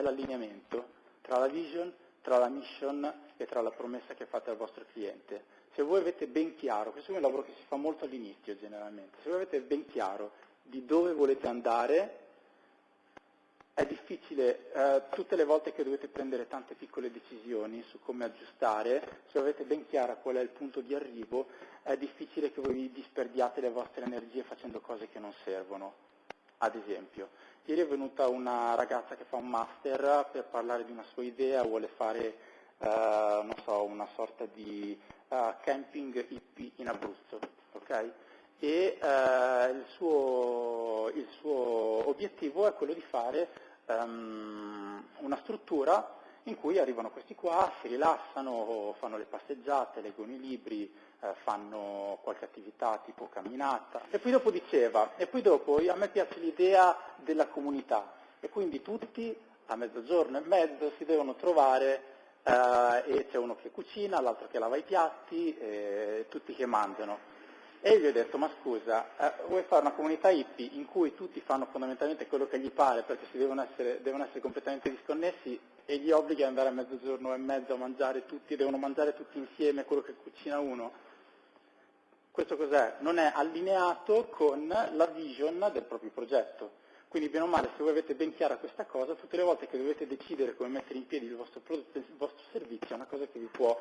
l'allineamento tra la vision, tra la mission e tra la promessa che fate al vostro cliente. Se voi avete ben chiaro, questo è un lavoro che si fa molto all'inizio generalmente, se voi avete ben chiaro di dove volete andare, è difficile, eh, tutte le volte che dovete prendere tante piccole decisioni su come aggiustare, se avete ben chiara qual è il punto di arrivo, è difficile che voi disperdiate le vostre energie facendo cose che non servono. Ad esempio, ieri è venuta una ragazza che fa un master per parlare di una sua idea, vuole fare eh, so, una sorta di uh, camping hippie in Abruzzo. Okay? e eh, il, suo, il, suo, obiettivo è quello di fare um, una struttura in cui arrivano questi qua, si rilassano, fanno le passeggiate, leggono i libri, eh, fanno qualche attività tipo camminata. E poi dopo diceva, e poi dopo a me piace l'idea della comunità e quindi tutti a mezzogiorno e mezzo si devono trovare eh, e c'è uno che cucina, l'altro che lava i piatti, e tutti che mangiano. E gli ho detto, ma scusa, eh, vuoi fare una comunità hippie in cui tutti fanno fondamentalmente quello che gli pare perché devono essere, devono essere completamente disconnessi e gli obblighi ad andare a mezzogiorno e mezzo a mangiare tutti, devono mangiare tutti insieme quello che cucina uno? Questo cos'è? Non è allineato con la vision del proprio progetto. Quindi bene o male, se voi avete ben chiara questa cosa, tutte le volte che dovete decidere come mettere in piedi il vostro, prodotto, il vostro servizio, è una cosa che vi può